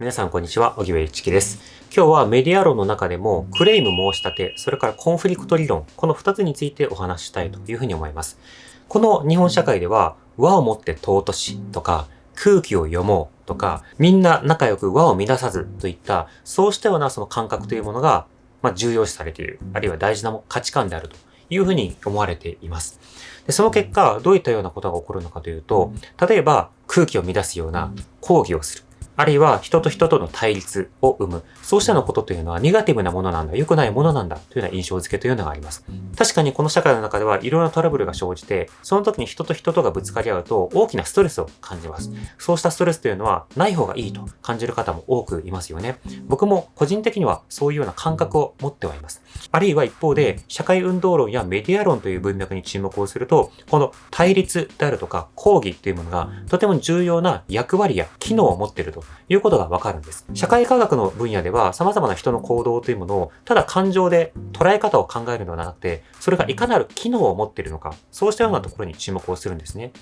皆さんこんにちは、荻上一樹です。今日はメディア論の中でも、クレイム申し立て、それからコンフリクト理論、この2つについてお話ししたいというふうに思います。この日本社会では、和をもって尊しとか、空気を読もうとか、みんな仲良く和を乱さずといった、そうしたようなその感覚というものが、まあ、重要視されている、あるいは大事な価値観であるというふうに思われています。でその結果、どういったようなことが起こるのかというと、例えば空気を乱すような抗議をする。あるいは人と人との対立を生む。そうしたようなことというのはネガティブなものなんだ、良くないものなんだというような印象付けというのがあります。確かにこの社会の中ではいろいろなトラブルが生じて、その時に人と人とがぶつかり合うと大きなストレスを感じます。そうしたストレスというのはない方がいいと感じる方も多くいますよね。僕も個人的にはそういうような感覚を持ってはいます。あるいは一方で、社会運動論やメディア論という文脈に注目をすると、この対立であるとか抗議というものがとても重要な役割や機能を持っているということがわかるんです。社会科学の分野では様々な人の行動というものをただ感情で捉え方を考えるのではなくて、それがいかなる機能を持っているのか、そうしたようなところに注目をするんですね。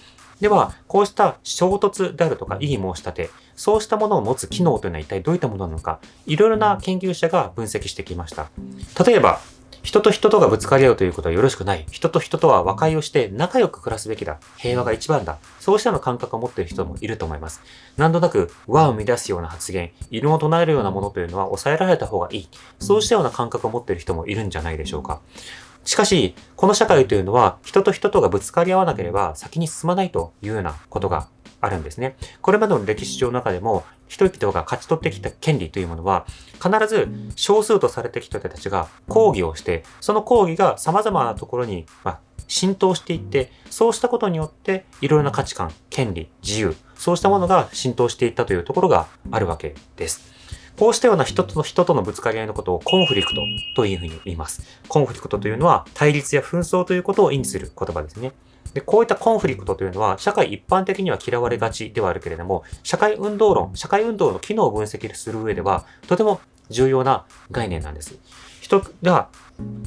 では、こうした衝突であるとか異議申し立て、そうしたものを持つ機能というのは一体どういったものなのか、いろいろな研究者が分析してきました。例えば、人と人とがぶつかり合うということはよろしくない。人と人とは和解をして仲良く暮らすべきだ。平和が一番だ。そうしたような感覚を持っている人もいると思います。何となく和を乱すような発言、異論を唱えるようなものというのは抑えられた方がいい。そうしたような感覚を持っている人もいるんじゃないでしょうか。しかし、この社会というのは人と人とがぶつかり合わなければ先に進まないというようなことがあるんですね。これまでの歴史上の中でも、人々が勝ち取ってきた権利というものは、必ず少数とされてきた人たちが抗議をして、その抗議が様々なところに、ま、浸透していって、そうしたことによって、いろいろな価値観、権利、自由、そうしたものが浸透していったというところがあるわけです。こうしたような人と人とのぶつかり合いのことをコンフリクトというふうに言います。コンフリクトというのは対立や紛争ということを意味する言葉ですね。でこういったコンフリクトというのは、社会一般的には嫌われがちではあるけれども、社会運動論、社会運動の機能を分析する上では、とても重要な概念なんです。人が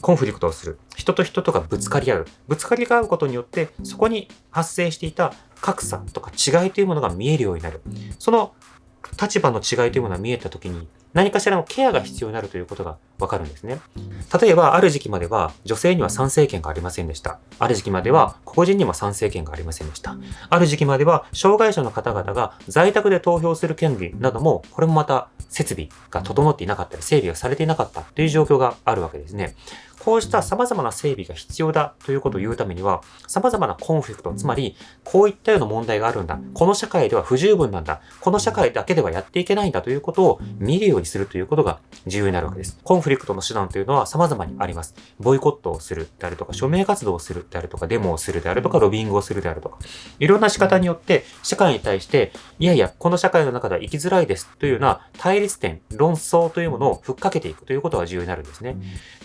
コンフリクトをする。人と人とがぶつかり合う。ぶつかり合うことによって、そこに発生していた格差とか違いというものが見えるようになる。その立場の違いというものが見えたときに、何かしらのケアが必要になるということがわかるんですね。例えば、ある時期までは女性には参政権がありませんでした。ある時期までは個人にも参政権がありませんでした。ある時期までは障害者の方々が在宅で投票する権利なども、これもまた設備が整っていなかったり、整備がされていなかったという状況があるわけですね。こうした様々な整備が必要だということを言うためには、様々なコンフリクト、つまり、こういったような問題があるんだ。この社会では不十分なんだ。この社会だけではやっていけないんだということを見るようにするということが重要になるわけです。コンフリクトの手段というのは様々にあります。ボイコットをするであるとか、署名活動をするであるとか、デモをするであるとか、ロビングをするであるとか、いろんな仕方によって、社会に対して、いやいや、この社会の中では生きづらいですというような対立点、論争というものをふっかけていくということが重要になるんですね。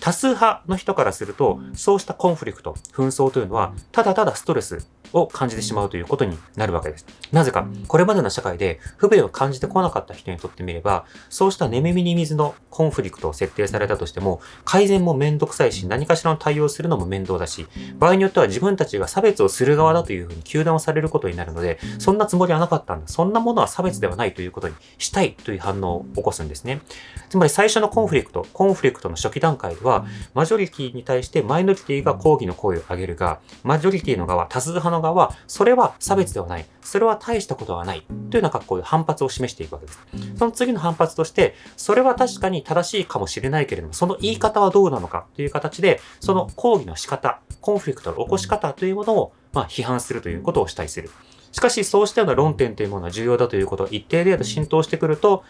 多数派の人からすると、そうしたコンフリクト、紛争というのは、ただただストレスを感じてしまうということになるわけです。なぜか、これまでの社会で不便を感じてこなかった人にとってみれば、そうした寝耳に水のコンフリクトを設定されたとしても、改善もめんどくさいし、何かしらの対応するのも面倒だし、場合によっては自分たちが差別をする側だというふうに糾弾をされることになるので、そんなつもりはなかったんだ。そんなものは差別ではないということにしたいという反応を起こすんですね。つまり最初のコンフリクト、コンフリクトの初期段階では、マジョリティに対してマイノリティが抗議の声を上げるが、マジョリティの側、多数派の側は、それは差別ではない。それは大したことはない。というような格好で反発を示していくわけです。その次の反発として、それは確かに正しいかもしれないけれども、その言い方はどうなのかという形で、その抗議の仕方、コンフリクトの起こし方というものを、まあ、批判するということをしたりする。しかし、そうしたような論点というものは重要だということを一定程度浸透してくると、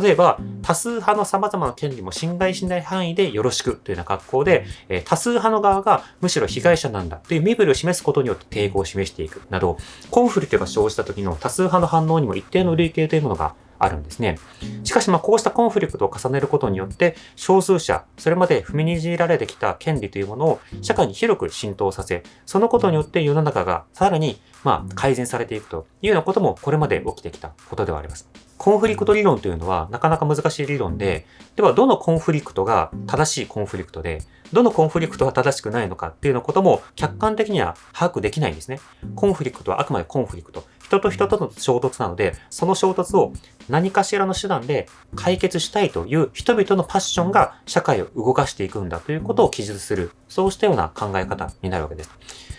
例えば、多数派の様々な権利も侵害しない範囲でよろしくというような格好で、え多数派の側がむしろ被害者なんだという身振りを示すことによって抵抗を示していくなど、コンフリクトが生じた時の多数派の反応にも一定の類型というものがあるんですね。しかし、ま、こうしたコンフリクトを重ねることによって、少数者、それまで踏みにじられてきた権利というものを社会に広く浸透させ、そのことによって世の中がさらに、ま、改善されていくというようなこともこれまで起きてきたことではあります。コンフリクト理論というのはなかなか難しい理論で、ではどのコンフリクトが正しいコンフリクトで、どのコンフリクトが正しくないのかっていうようなことも客観的には把握できないんですね。コンフリクトはあくまでコンフリクト。人と人との衝突なので、その衝突を何かしらの手段で解決したいという人々のパッションが社会を動かしていくんだということを記述する、そうしたような考え方になるわけです。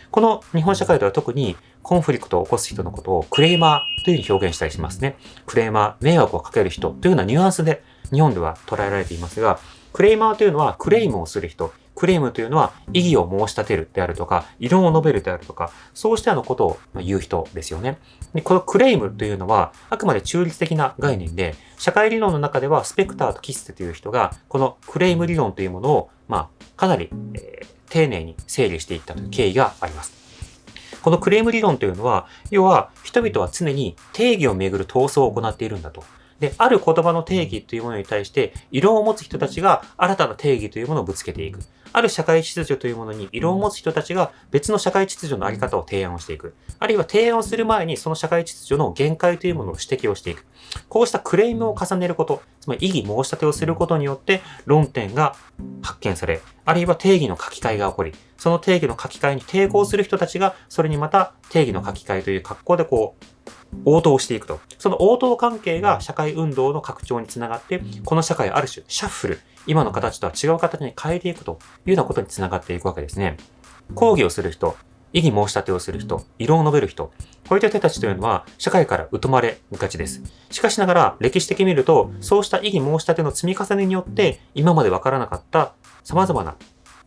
この日本社会では特にコンフリクトを起こす人のことをクレーマーというふうに表現したりしますね。クレーマー、迷惑をかける人というようなニュアンスで日本では捉えられていますが、クレーマーというのはクレームをする人、クレームというのは異議を申し立てるであるとか、異論を述べるであるとか、そうしたようなことを言う人ですよね。でこのクレームというのは、あくまで中立的な概念で、社会理論の中ではスペクターとキッセという人が、このクレーム理論というものを、まあ、かなり、えー、丁寧に整理していったという経緯があります。このクレーム理論というのは、要は人々は常に定義をめぐる闘争を行っているんだと。で、ある言葉の定義というものに対して、異論を持つ人たちが新たな定義というものをぶつけていく。ある社会秩序というものに異論を持つ人たちが別の社会秩序のあり方を提案をしていく。あるいは提案をする前にその社会秩序の限界というものを指摘をしていく。こうしたクレームを重ねること、つまり異議申し立てをすることによって論点が発見され、あるいは定義の書き換えが起こり、その定義の書き換えに抵抗する人たちが、それにまた定義の書き換えという格好でこう、応答していくと。その応答関係が社会運動の拡張につながって、この社会ある種、シャッフル、今の形とは違う形に変えていくというようなことにつながっていくわけですね。抗議をする人、異議申し立てをする人、異論を述べる人、こういった人たちというのは社会から疎まれがちです。しかしながら歴史的に見ると、そうした異議申し立ての積み重ねによって今までわからなかった様々な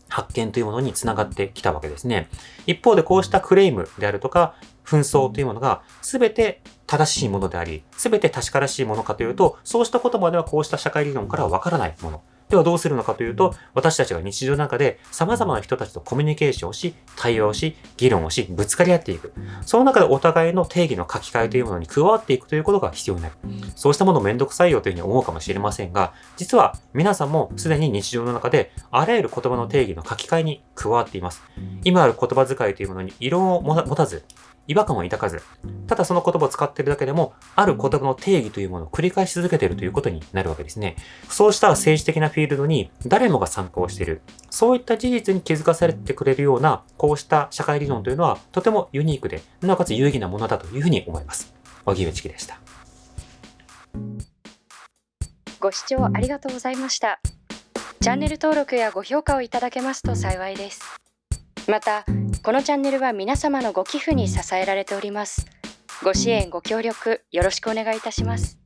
発見というものにつながってきたわけですね。一方でこうしたクレームであるとか、紛争というものが全て正しいものであり、全て確からしいものかというと、そうした言葉ではこうした社会理論からはわからないもの。ではどうするのかというと、私たちが日常の中で様々な人たちとコミュニケーションをし、対話をし、議論をし、ぶつかり合っていく。その中でお互いの定義の書き換えというものに加わっていくということが必要になる。そうしたものめんどくさいよというふうに思うかもしれませんが、実は皆さんもすでに日常の中であらゆる言葉の定義の書き換えに加わっています。今ある言葉遣いというものに異論を持たず、違和感を抱かず、ただその言葉を使っているだけでも、ある言葉の定義というものを繰り返し続けているということになるわけですね。そうした政治的なフィールドに誰もが参加をしている。そういった事実に気づかされてくれるような、こうした社会理論というのは、とてもユニークで、なおかつ有意義なものだというふうに思います。荻上チキでした。ご視聴ありがとうございました。チャンネル登録やご評価をいただけますと幸いです。また、このチャンネルは皆様のご寄付に支えられております。ご支援ご協力よろしくお願いいたします。